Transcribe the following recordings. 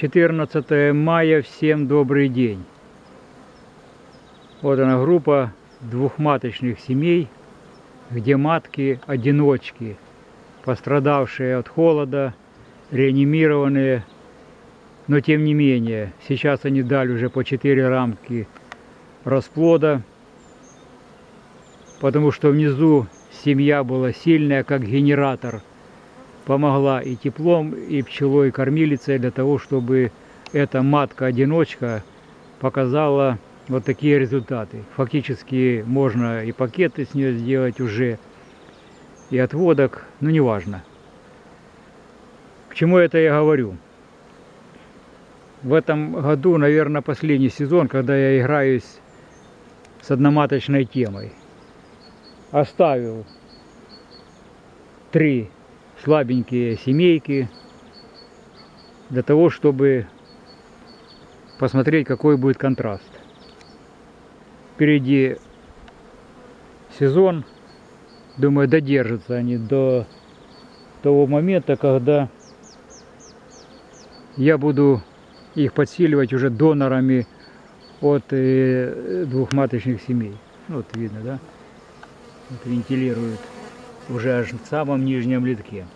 14 мая, всем добрый день. Вот она группа двухматочных семей, где матки-одиночки, пострадавшие от холода, реанимированные. Но тем не менее, сейчас они дали уже по 4 рамки расплода, потому что внизу семья была сильная, как генератор – помогла и теплом, и пчелой, и кормилицей для того, чтобы эта матка-одиночка показала вот такие результаты. Фактически можно и пакеты с нее сделать уже, и отводок, но неважно. К чему это я говорю? В этом году, наверное, последний сезон, когда я играюсь с одноматочной темой. Оставил три слабенькие семейки, для того, чтобы посмотреть, какой будет контраст. Впереди сезон, думаю, додержатся они до того момента, когда я буду их подсиливать уже донорами от э, двухматочных семей. Вот видно, да? Вот вентилируют уже аж в самом нижнем литке.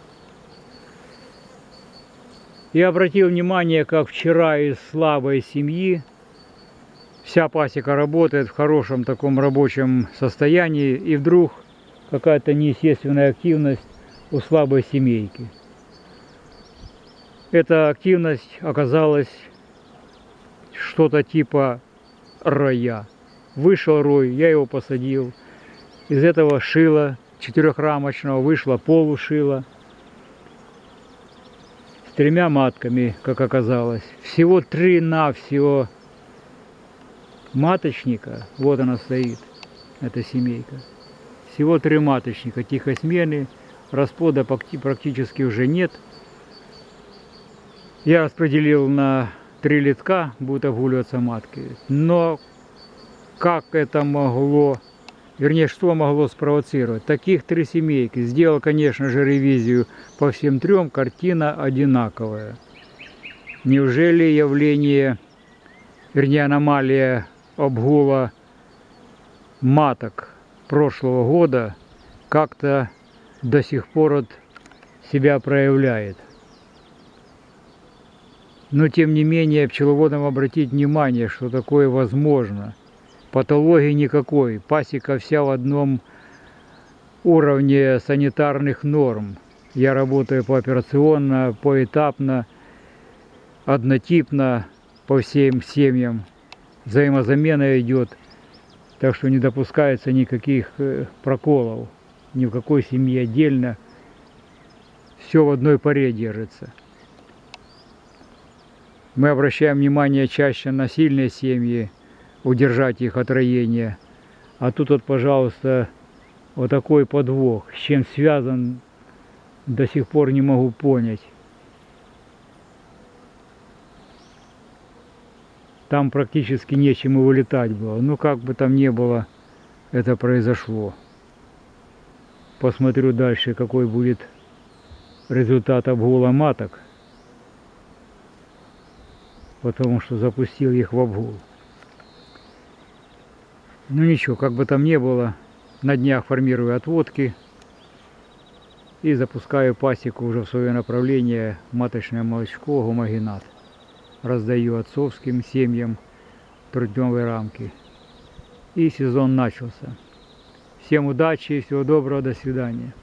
Я обратил внимание, как вчера из слабой семьи вся пасека работает в хорошем таком рабочем состоянии, и вдруг какая-то неестественная активность у слабой семейки. Эта активность оказалась что-то типа роя. Вышел рой, я его посадил. Из этого шила четырехрамочного вышло полушила с тремя матками, как оказалось. Всего три на всего маточника. Вот она стоит, эта семейка. Всего три маточника, тихосмены, расплода практически уже нет. Я распределил на три литка, будут обгуливаться матки. Но как это могло вернее, что могло спровоцировать. Таких три семейки. Сделал, конечно же, ревизию по всем трем, картина одинаковая. Неужели явление, вернее, аномалия обгула маток прошлого года как-то до сих пор от себя проявляет? Но, тем не менее, пчеловодам обратить внимание, что такое возможно – Патологии никакой. Пасека вся в одном уровне санитарных норм. Я работаю пооперационно, поэтапно, однотипно по всем семьям. Взаимозамена идет, так что не допускается никаких э, проколов. Ни в какой семье отдельно. Все в одной паре держится. Мы обращаем внимание чаще на сильные семьи, удержать их от роения. А тут вот, пожалуйста, вот такой подвох. С чем связан, до сих пор не могу понять. Там практически нечем и вылетать было. Ну, как бы там ни было, это произошло. Посмотрю дальше, какой будет результат обгула маток. Потому что запустил их в обгул. Ну ничего, как бы там ни было, на днях формирую отводки и запускаю пасеку уже в свое направление маточное молочко гомогенат. Раздаю отцовским семьям трудневой рамки. И сезон начался. Всем удачи, всего доброго, до свидания.